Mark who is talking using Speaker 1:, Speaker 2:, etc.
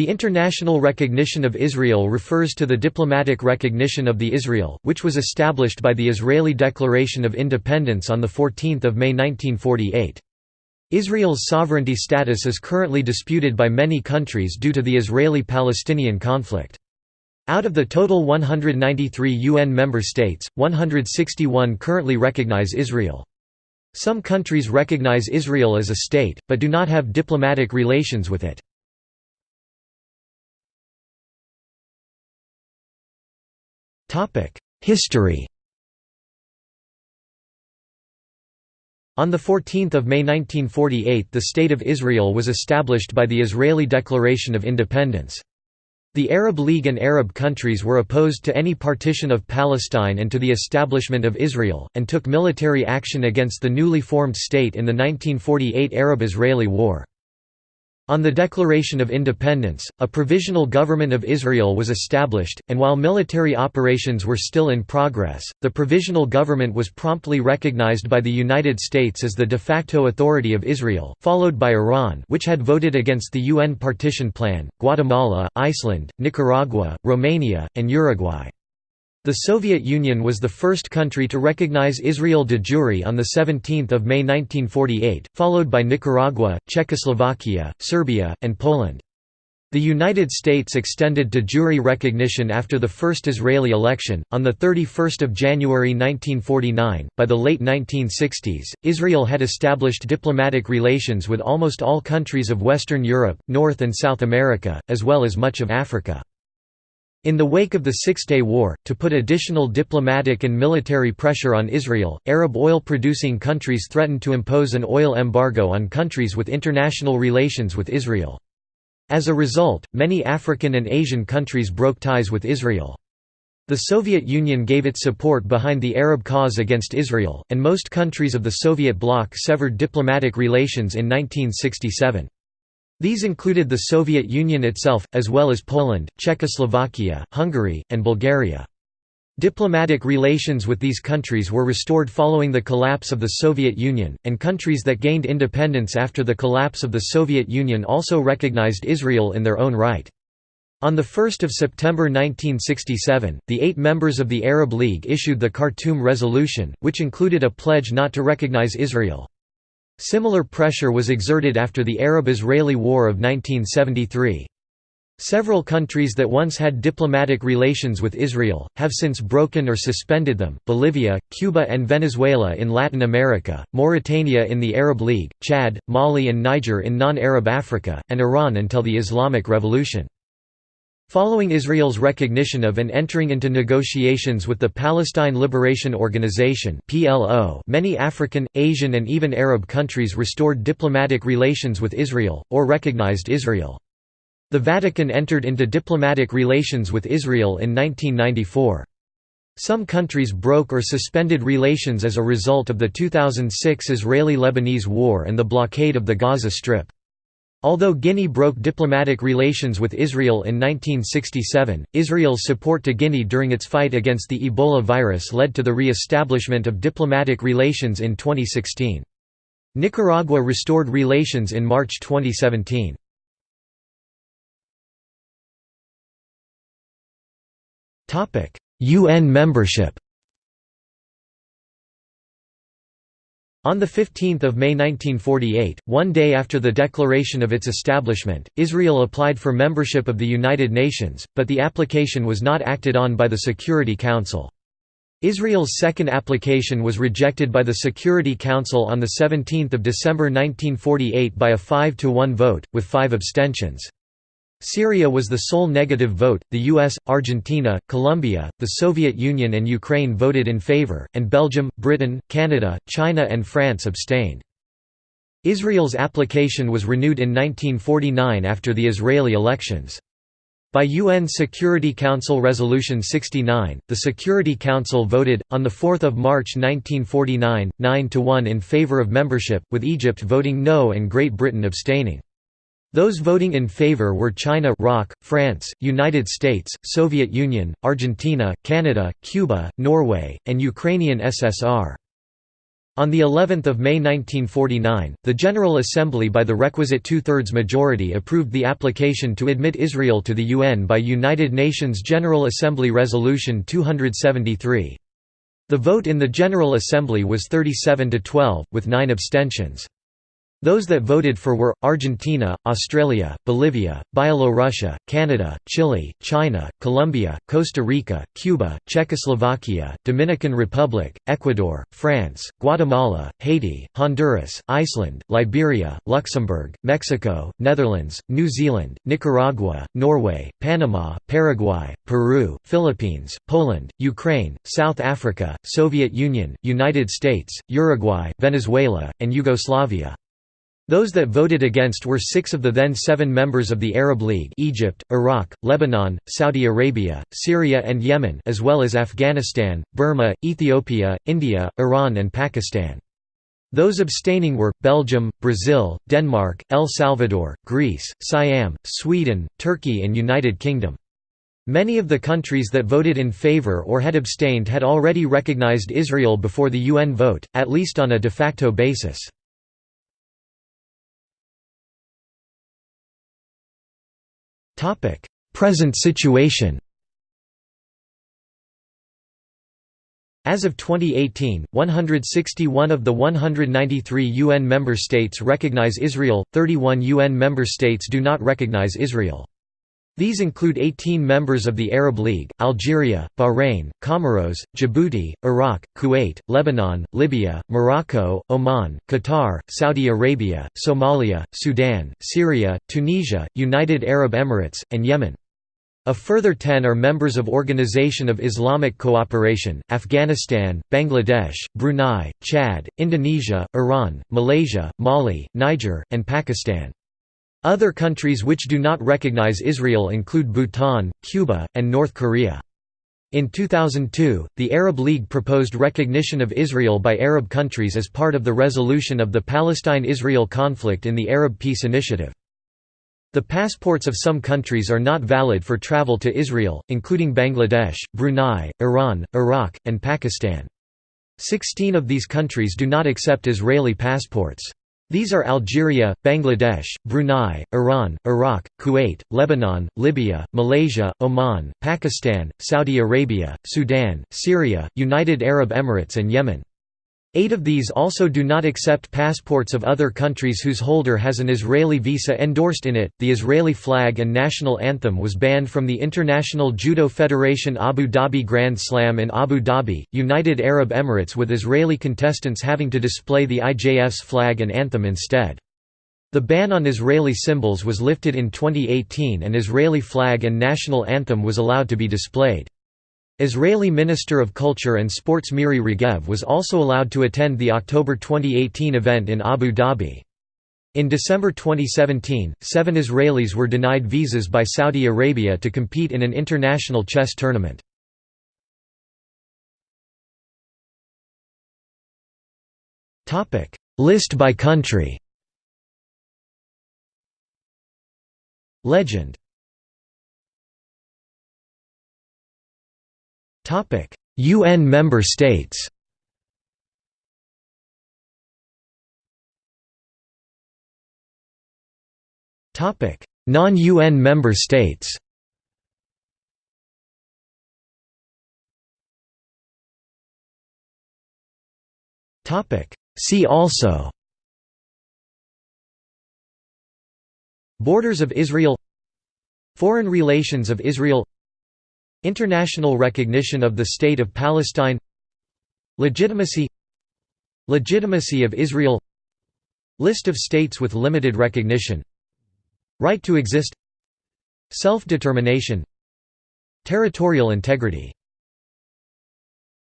Speaker 1: The international recognition of Israel refers to the diplomatic recognition of the Israel, which was established by the Israeli Declaration of Independence on 14 May 1948. Israel's sovereignty status is currently disputed by many countries due to the Israeli-Palestinian conflict. Out of the total 193 UN member states, 161 currently recognize Israel. Some countries recognize Israel as a state, but do not have diplomatic relations with it. History On 14 May 1948 the State of Israel was established by the Israeli Declaration of Independence. The Arab League and Arab countries were opposed to any partition of Palestine and to the establishment of Israel, and took military action against the newly formed state in the 1948 Arab–Israeli War. On the Declaration of Independence, a provisional government of Israel was established, and while military operations were still in progress, the provisional government was promptly recognized by the United States as the de facto authority of Israel, followed by Iran which had voted against the UN partition plan, Guatemala, Iceland, Nicaragua, Romania, and Uruguay. The Soviet Union was the first country to recognize Israel de jure on 17 May 1948, followed by Nicaragua, Czechoslovakia, Serbia, and Poland. The United States extended de jure recognition after the first Israeli election. On 31 January 1949, by the late 1960s, Israel had established diplomatic relations with almost all countries of Western Europe, North and South America, as well as much of Africa. In the wake of the Six-Day War, to put additional diplomatic and military pressure on Israel, Arab oil-producing countries threatened to impose an oil embargo on countries with international relations with Israel. As a result, many African and Asian countries broke ties with Israel. The Soviet Union gave its support behind the Arab cause against Israel, and most countries of the Soviet bloc severed diplomatic relations in 1967. These included the Soviet Union itself, as well as Poland, Czechoslovakia, Hungary, and Bulgaria. Diplomatic relations with these countries were restored following the collapse of the Soviet Union, and countries that gained independence after the collapse of the Soviet Union also recognized Israel in their own right. On 1 September 1967, the eight members of the Arab League issued the Khartoum Resolution, which included a pledge not to recognize Israel. Similar pressure was exerted after the Arab–Israeli War of 1973. Several countries that once had diplomatic relations with Israel, have since broken or suspended them, Bolivia, Cuba and Venezuela in Latin America, Mauritania in the Arab League, Chad, Mali and Niger in non-Arab Africa, and Iran until the Islamic Revolution. Following Israel's recognition of and entering into negotiations with the Palestine Liberation Organization many African, Asian and even Arab countries restored diplomatic relations with Israel or recognized Israel. The Vatican entered into diplomatic relations with Israel in 1994. Some countries broke or suspended relations as a result of the 2006 Israeli-Lebanese war and the blockade of the Gaza Strip. Although Guinea broke diplomatic relations with Israel in 1967, Israel's support to Guinea during its fight against the Ebola virus led to the re-establishment of diplomatic relations in 2016. Nicaragua restored relations in March 2017. UN membership On 15 May 1948, one day after the declaration of its establishment, Israel applied for membership of the United Nations, but the application was not acted on by the Security Council. Israel's second application was rejected by the Security Council on 17 December 1948 by a 5–1 vote, with five abstentions. Syria was the sole negative vote, the US, Argentina, Colombia, the Soviet Union and Ukraine voted in favor, and Belgium, Britain, Canada, China and France abstained. Israel's application was renewed in 1949 after the Israeli elections. By UN Security Council Resolution 69, the Security Council voted, on 4 March 1949, 9–1 in favor of membership, with Egypt voting no and Great Britain abstaining. Those voting in favor were China ROC, France, United States, Soviet Union, Argentina, Canada, Cuba, Norway, and Ukrainian SSR. On the 11th of May 1949, the General Assembly by the requisite two-thirds majority approved the application to admit Israel to the UN by United Nations General Assembly Resolution 273. The vote in the General Assembly was 37 to 12, with nine abstentions. Those that voted for were, Argentina, Australia, Bolivia, Bielorussia, Canada, Chile, China, Colombia, Costa Rica, Cuba, Czechoslovakia, Dominican Republic, Ecuador, France, Guatemala, Haiti, Honduras, Iceland, Liberia, Luxembourg, Mexico, Netherlands, New Zealand, Nicaragua, Norway, Panama, Paraguay, Peru, Philippines, Poland, Ukraine, South Africa, Soviet Union, United States, Uruguay, Venezuela, and Yugoslavia. Those that voted against were six of the then seven members of the Arab League Egypt, Iraq, Lebanon, Saudi Arabia, Syria and Yemen as well as Afghanistan, Burma, Ethiopia, India, Iran and Pakistan. Those abstaining were, Belgium, Brazil, Denmark, El Salvador, Greece, Siam, Sweden, Turkey and United Kingdom. Many of the countries that voted in favor or had abstained had already recognized Israel before the UN vote, at least on a de facto basis. Present situation As of 2018, 161 of the 193 UN member states recognize Israel, 31 UN member states do not recognize Israel. These include 18 members of the Arab League, Algeria, Bahrain, Comoros, Djibouti, Iraq, Kuwait, Lebanon, Libya, Morocco, Oman, Qatar, Saudi Arabia, Somalia, Sudan, Syria, Tunisia, United Arab Emirates, and Yemen. A further 10 are members of Organization of Islamic Cooperation, Afghanistan, Bangladesh, Brunei, Chad, Indonesia, Iran, Malaysia, Mali, Niger, and Pakistan. Other countries which do not recognize Israel include Bhutan, Cuba, and North Korea. In 2002, the Arab League proposed recognition of Israel by Arab countries as part of the resolution of the Palestine–Israel conflict in the Arab Peace Initiative. The passports of some countries are not valid for travel to Israel, including Bangladesh, Brunei, Iran, Iraq, and Pakistan. Sixteen of these countries do not accept Israeli passports. These are Algeria, Bangladesh, Brunei, Iran, Iraq, Kuwait, Lebanon, Libya, Malaysia, Oman, Pakistan, Saudi Arabia, Sudan, Syria, United Arab Emirates and Yemen. Eight of these also do not accept passports of other countries whose holder has an Israeli visa endorsed in it. The Israeli flag and national anthem was banned from the International Judo Federation Abu Dhabi Grand Slam in Abu Dhabi, United Arab Emirates, with Israeli contestants having to display the IJF's flag and anthem instead. The ban on Israeli symbols was lifted in 2018 and Israeli flag and national anthem was allowed to be displayed. Israeli Minister of Culture and Sports Miri Regev was also allowed to attend the October 2018 event in Abu Dhabi. In December 2017, seven Israelis were denied visas by Saudi Arabia to compete in an international chess tournament. List by country Legend UN member states Non-UN member states See also Borders of Israel Foreign relations of Israel International recognition of the State of Palestine Legitimacy Legitimacy of Israel List of states with limited recognition Right to exist Self-determination Territorial integrity